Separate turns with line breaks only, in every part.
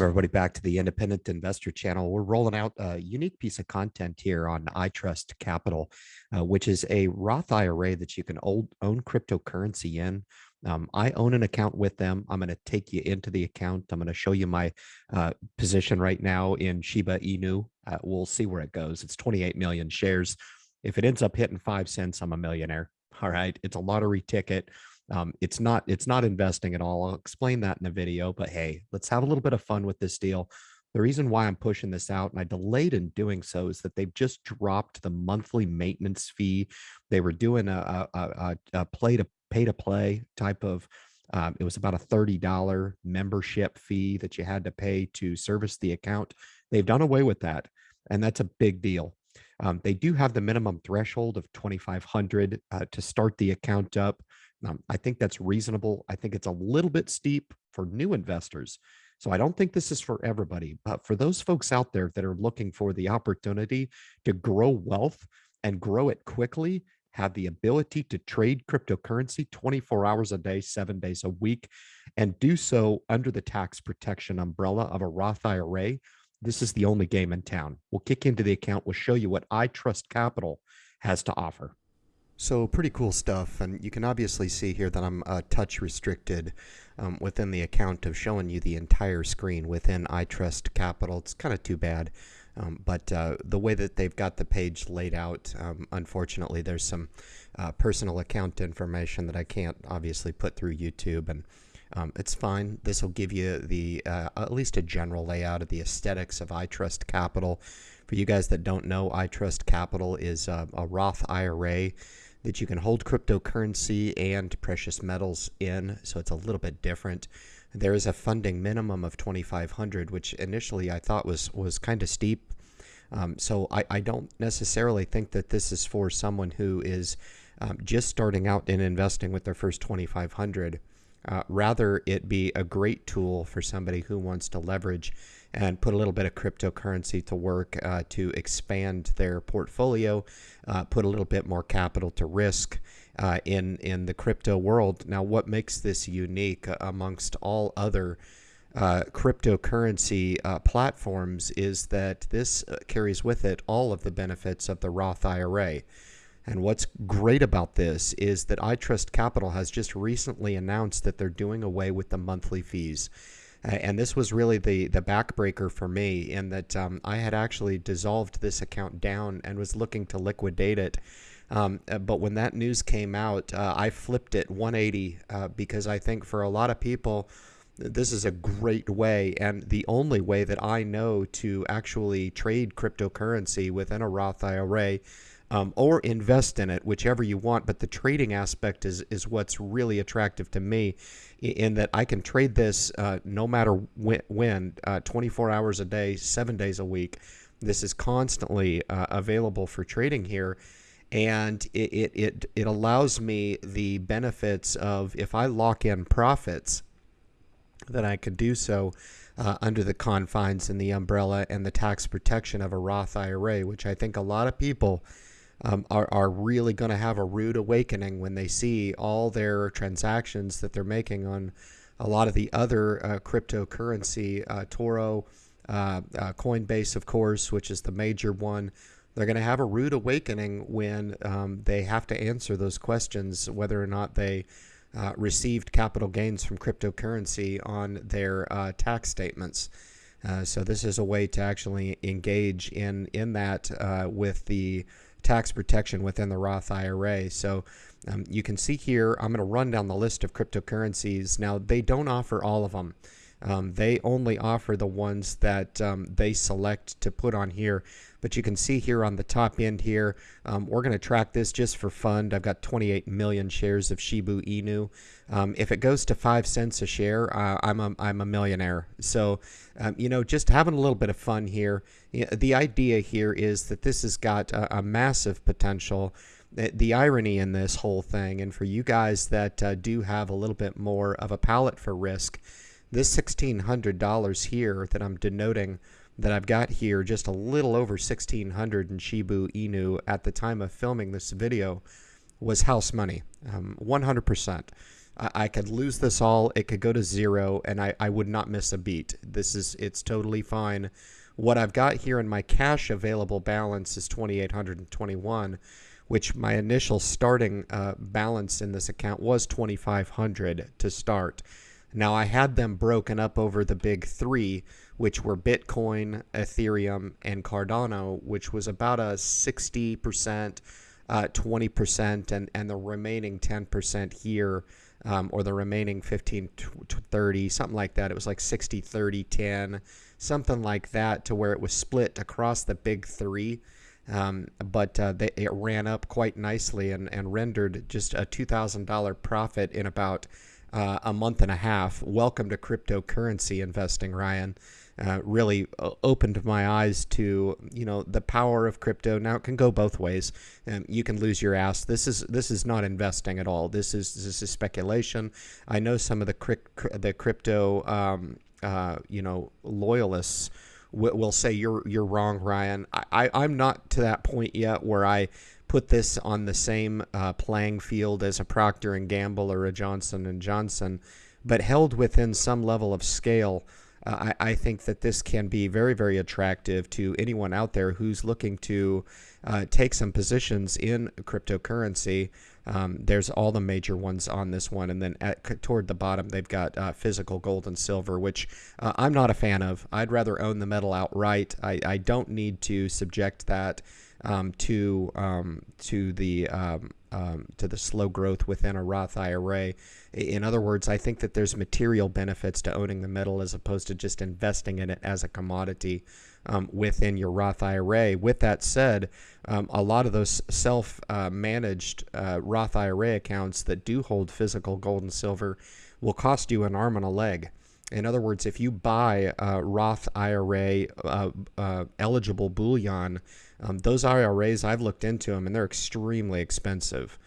Welcome, everybody, back to the Independent Investor Channel. We're rolling out a unique piece of content here on iTrust Capital, uh, which is a Roth IRA that you can old, own cryptocurrency in. Um, I own an account with them. I'm going to take you into the account. I'm going to show you my uh, position right now in Shiba Inu. Uh, we'll see where it goes. It's 28 million shares. If it ends up hitting five cents, I'm a millionaire. All right. It's a lottery ticket. Um, it's not it's not investing at all. I'll explain that in the video, but hey, let's have a little bit of fun with this deal. The reason why I'm pushing this out and I delayed in doing so is that they've just dropped the monthly maintenance fee. They were doing a, a, a, a play to pay to play type of um, it was about a $30 membership fee that you had to pay to service the account. They've done away with that, and that's a big deal. Um, they do have the minimum threshold of 2,500 uh, to start the account up. Um, I think that's reasonable. I think it's a little bit steep for new investors. So I don't think this is for everybody, but for those folks out there that are looking for the opportunity to grow wealth and grow it quickly, have the ability to trade cryptocurrency 24 hours a day, seven days a week, and do so under the tax protection umbrella of a Roth IRA, this is the only game in town. We'll kick into the account. We'll show you what iTrust Capital has to offer. So pretty cool stuff, and you can obviously see here that I'm uh, touch restricted um, within the account of showing you the entire screen within iTrust Capital. It's kind of too bad, um, but uh, the way that they've got the page laid out, um, unfortunately, there's some uh, personal account information that I can't obviously put through YouTube, and um, it's fine. This will give you the uh, at least a general layout of the aesthetics of iTrust Capital. For you guys that don't know, iTrust Capital is uh, a Roth IRA that you can hold cryptocurrency and precious metals in, so it's a little bit different. There is a funding minimum of 2,500, which initially I thought was was kind of steep. Um, so I, I don't necessarily think that this is for someone who is um, just starting out in investing with their first 2,500. Uh, rather, it be a great tool for somebody who wants to leverage and put a little bit of cryptocurrency to work uh, to expand their portfolio, uh, put a little bit more capital to risk uh, in in the crypto world. Now, what makes this unique amongst all other uh, cryptocurrency uh, platforms is that this uh, carries with it all of the benefits of the Roth IRA. And what's great about this is that iTrust Capital has just recently announced that they're doing away with the monthly fees. And this was really the the backbreaker for me in that um, I had actually dissolved this account down and was looking to liquidate it. Um, uh, but when that news came out, uh, I flipped it 180 uh, because I think for a lot of people, this is a great way and the only way that I know to actually trade cryptocurrency within a Roth IRA um, or invest in it, whichever you want. But the trading aspect is is what's really attractive to me, in that I can trade this uh, no matter when, uh, 24 hours a day, seven days a week. This is constantly uh, available for trading here. And it, it, it, it allows me the benefits of if I lock in profits, that I could do so uh, under the confines and the umbrella and the tax protection of a Roth IRA, which I think a lot of people um, are, are really going to have a rude awakening when they see all their transactions that they're making on a lot of the other uh, cryptocurrency, uh, eToro, uh, uh Coinbase, of course, which is the major one. They're going to have a rude awakening when um, they have to answer those questions, whether or not they uh, received capital gains from cryptocurrency on their uh, tax statements. so this is a way to actually engage in in that with the tax protection within the Roth IRA. So um, you can see here, I'm going to run down the list of cryptocurrencies. Now, they don't offer all of them. Um, they only offer the ones that um, they select to put on here. But you can see here on the top end here, um, we're going to track this just for fun. I've got 28 million shares of Shiba Inu. Um, if it goes to five cents a share, uh, I'm, a, I'm a millionaire. So, um, you know, just having a little bit of fun here. The idea here is that this has got a, a massive potential the irony in this whole thing, and for you guys that uh, do have a little bit more of a palate for risk, this $1,600 here that I'm denoting that I've got here, just a little over 1600 in Shiba Inu at the time of filming this video, was house money, um, 100%. I, I could lose this all. It could go to zero and I, I would not miss a beat. This is, it's totally fine. What I've got here in my cash available balance is 2,821, which my initial starting uh, balance in this account was 2,500 to start. Now I had them broken up over the big three, which were Bitcoin, Ethereum, and Cardano, which was about a 60%, uh, 20%, and, and the remaining 10% here, um, or the remaining 15 to 30, something like that. It was like 60, 30, 10, something like that, to where it was split across the big three. Um, but uh, they, it ran up quite nicely and, and rendered just a $2,000 profit in about uh, a month and a half. Welcome to cryptocurrency investing, Ryan. Uh, really uh, opened my eyes to you know the power of crypto. Now it can go both ways. Um, you can lose your ass. This is this is not investing at all. This is this is speculation. I know some of the the crypto um, uh, you know loyalists will say you're you're wrong, Ryan. I, I I'm not to that point yet where I put this on the same uh, playing field as a Procter and Gamble or a Johnson and Johnson, but held within some level of scale. Uh, I, I, think that this can be very, very attractive to anyone out there who's looking to uh, take some positions in cryptocurrency. Um, there's all the major ones on this one, and then at, toward the bottom they've got uh, physical gold and silver, which uh, I'm not a fan of. I'd rather own the metal outright. I, I don't need to subject that um, to um, to the um, um, to the slow growth within a Roth IRA. In other words, I think that there's material benefits to owning the metal as opposed to just investing in it as a commodity um, within your Roth IRA. With that said, um, a lot of those self-managed uh, uh, Roth IRA accounts that do hold physical gold and silver will cost you an arm and a leg. In other words, if you buy a Roth IRA uh, uh, eligible bullion, um, those IRAs, I've looked into them and they're extremely expensive.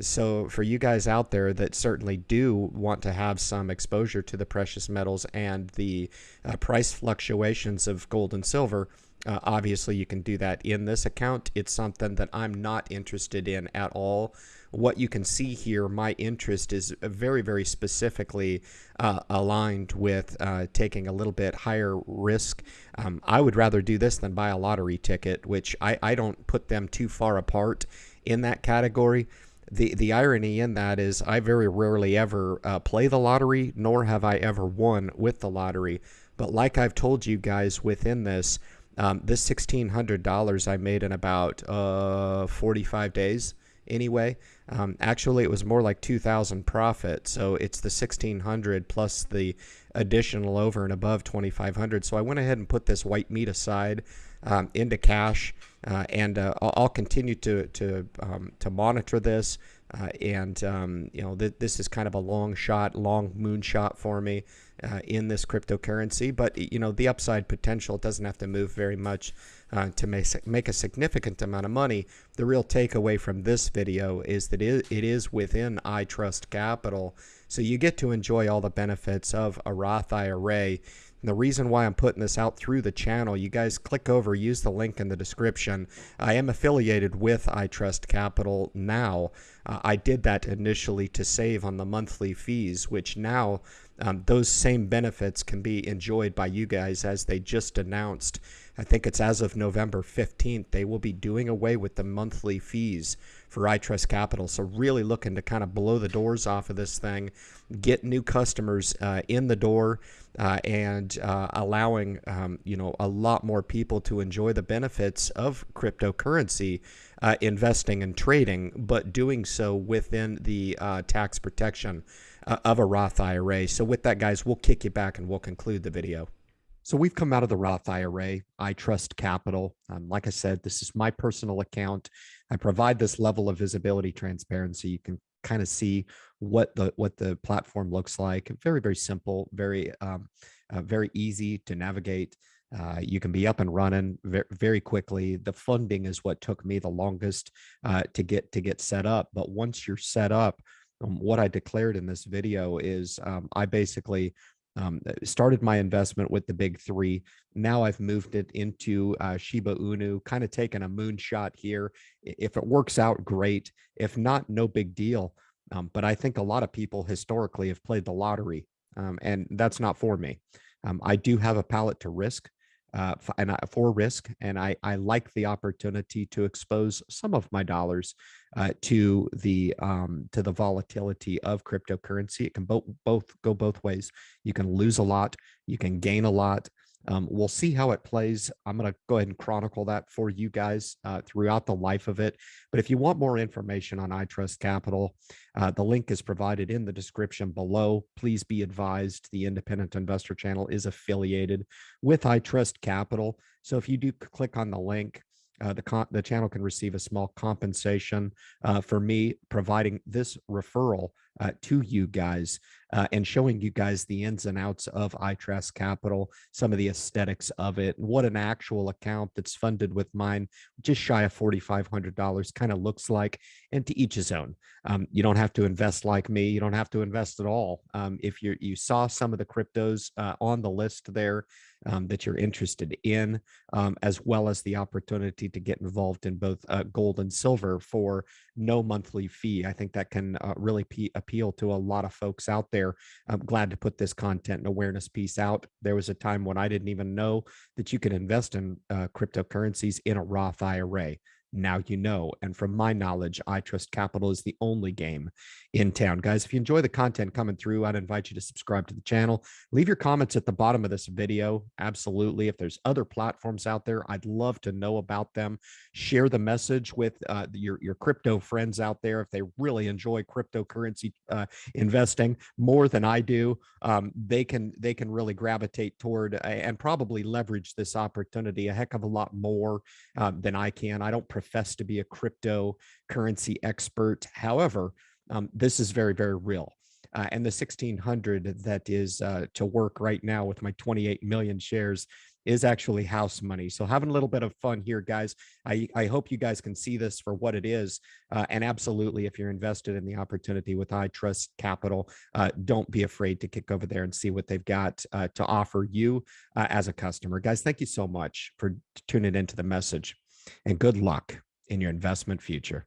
So, for you guys out there that certainly do want to have some exposure to the precious metals and the uh, price fluctuations of gold and silver, uh, obviously you can do that in this account. It's something that I'm not interested in at all what you can see here, my interest is very, very specifically uh, aligned with uh, taking a little bit higher risk. Um, I would rather do this than buy a lottery ticket, which I, I don't put them too far apart in that category. The, the irony in that is I very rarely ever uh, play the lottery, nor have I ever won with the lottery. But like I've told you guys within this, um, this $1,600 I made in about uh, 45 days anyway. Um, actually, it was more like 2,000 profit. So it's the 1,600 plus the additional over and above 2,500. So I went ahead and put this white meat aside um, into cash, uh, and uh, I'll, I'll, continue to to um, to monitor this. Uh, and um, you know, th this is kind of a long shot, long moonshot for me uh, in this cryptocurrency. But you know, the upside potential doesn't have to move very much uh, to make, make a significant amount of money. The real takeaway from this video is that it, it is within iTrust Capital, so you get to enjoy all the benefits of a Roth IRA. The reason why I'm putting this out through the channel, you guys click over, use the link in the description. I am affiliated with iTrust Capital now. Uh, I did that initially to save on the monthly fees, which now um, those same benefits can be enjoyed by you guys as they just announced. I think it's as of November 15th, they will be doing away with the monthly fees for iTrust Capital. So, really looking to kind of blow the doors off of this thing, get new customers uh, in the door, uh, and uh, allowing um, you know a lot more people to enjoy the benefits of cryptocurrency uh, investing and trading, but doing so within the uh, tax protection uh, of a Roth IRA. So with that, guys, we'll kick you back and we'll conclude the video. So we've come out of the Roth IRA. iTrust Capital. Um, like I said, this is my personal account. I provide this level of visibility, transparency. You can kind of see what the what the platform looks like. Very very simple, very um, uh, very easy to navigate. Uh, you can be up and running very, very quickly. The funding is what took me the longest uh, to get to get set up. But once you're set up, um, what I declared in this video is um, I basically um, uh, started my investment with the big three. Now I've moved it into uh, Shiba Inu, kind of taking a moonshot here. If it works out, great. If not, no big deal. Um, but I think a lot of people historically have played the lottery, um, and that's not for me. Um, I do have a palate to risk uh, and I, for risk, and I, I like the opportunity to expose some of my dollars uh, to the um, to the volatility of cryptocurrency. It can both both go both ways. You can lose a lot, you can gain a lot. Um, we'll see how it plays. I'm going to go ahead and chronicle that for you guys uh, throughout the life of it. But if you want more information on iTrust Capital, uh, the link is provided in the description below. Please be advised the Independent Investor Channel is affiliated with iTrust Capital. So if you do click on the link, uh, the, the channel can receive a small compensation uh, for me providing this referral uh, to you guys uh, and showing you guys the ins and outs of iTrust Capital, some of the aesthetics of it, what an actual account that's funded with mine, just shy of $4,500 kind of looks like, and to each his own. Um, you don't have to invest like me. You don't have to invest at all. Um, if you you saw some of the cryptos uh, on the list there um, that you're interested in, um, as well as the opportunity to get involved in both uh, gold and silver for no monthly fee, I think that can uh, really appeal to a lot of folks out there. I'm glad to put this content and awareness piece out. There was a time when I didn't even know that you could invest in uh, cryptocurrencies in a Roth IRA now you know. And from my knowledge, iTrust Capital is the only game in town. Guys, if you enjoy the content coming through, I'd invite you to subscribe to the channel. Leave your comments at the bottom of this video. Absolutely. If there's other platforms out there, I'd love to know about them. Share the message with uh, your, your crypto friends out there if they really enjoy cryptocurrency uh, investing more than I do. Um, they can they can really gravitate toward uh, and probably leverage this opportunity a heck of a lot more um, than I can. I don't profess to be a cryptocurrency expert. However, um, this is very, very real. Uh, and the 1600 that is uh, to work right now with my 28 million shares is actually house money. So having a little bit of fun here, guys. I, I hope you guys can see this for what it is. Uh, and absolutely, if you're invested in the opportunity with iTrust Capital, uh, don't be afraid to kick over there and see what they've got uh, to offer you uh, as a customer. Guys, thank you so much for tuning into the message and good luck in your investment future.